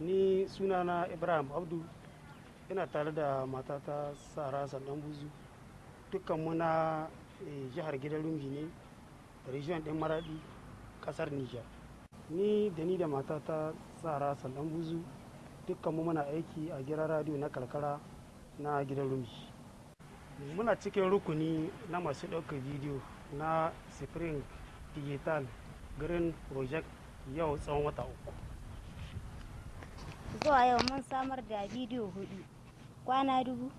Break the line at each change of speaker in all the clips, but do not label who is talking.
ni sunana ibrahim abdu. Ina tare da matata sara sandan buzu. Dukkan muna jihar gidan rumji ne region din maradi ƙasar niger. Ni da ni da matata sara sandan buzu dukkan mu muna aiki a gidan radio na karkara na gidan rumji. Muna cikin rukuni na masu ɗaukar bidiyo na spring digital green project yau tsawon wata uku.
Zuwa yau mun samar da bidiyo huɗu kwana dubu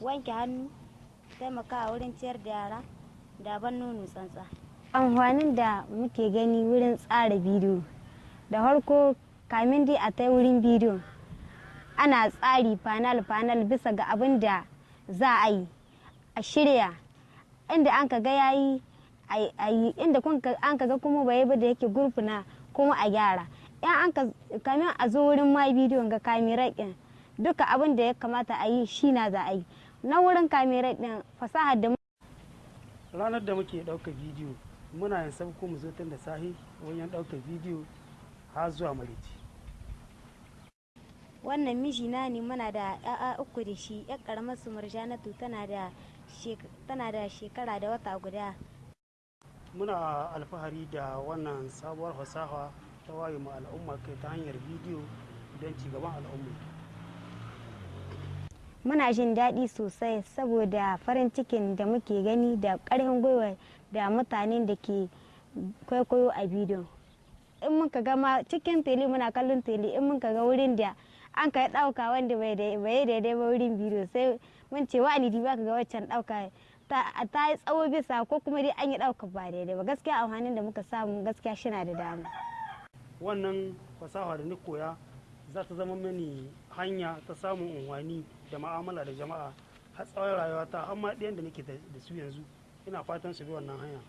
wanke hannu taimakawa wurin ciyar da yara da ban nono tsantsa. Amfanin da muke gani wurin tsara bidiyo. Da farko kamin dai a ta wurin bidiyo ana tsari fanal-fanal bisa ga abin da za a yi a shirya. Inda an ka ga yayi a yi inda an ka ga kuma bai ba da yake gurfuna kuma a gyara. In an ka kamin a zo wurin ma bidiyon ga kamera ɗin duka abin da ya kamata a yi shi na za a yi. Na wurin kamera ɗin fasahar da
ranar da muke ɗaukar bidiyo muna yin sabko mu zo tun da sahi wajen ɗaukar bidiyo har zuwa marici
wannan mijina ne muna da ya'a uku da shi yar karamar su murjanatu tana da tana da shekara da wata guda.
Muna alfahari da wannan sabuwar fasaha ta waye mu al'umma kai ta hanyar bidiyo don cigaban al'umma.
Muna jin daɗi sosai saboda farin cikin da muke gani da ƙarfin gwiwa da mutanen da ke kwaikwayo a bidiyo in muka ga ma cikin tele muna kallon tele in muka ga wurin da an ka ɗauka wanda bai daidai ba wurin bidiyo sai mun ce wa'ani di baka ga waccan ɗauka ta yi tsawo bisa ko kuma dai an yi ɗauka ba daidai ba. Gaskiya amfanin da muka samu gaskiya shina da dama.
Wannan fasaha da ni koya za ta zama mini hanya ta samun unwani da ma'amala da jama'a har tsawon rayuwata har ma ɗayan da nake da su yanzu. Ina fatan su bi wannan hanya.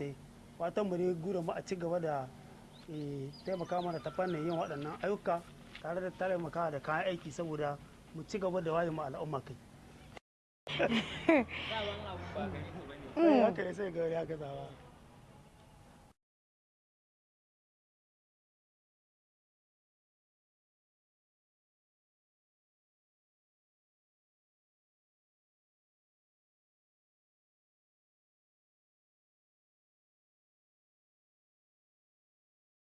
Fatan mu ne gura mu a ci gaba da taimaka mana ta fannin yin waɗannan ayyuka tare da taimaka da kayan aiki saboda mu ci gaba da waye mu al'umma kai haka ne sai ga ya gazawa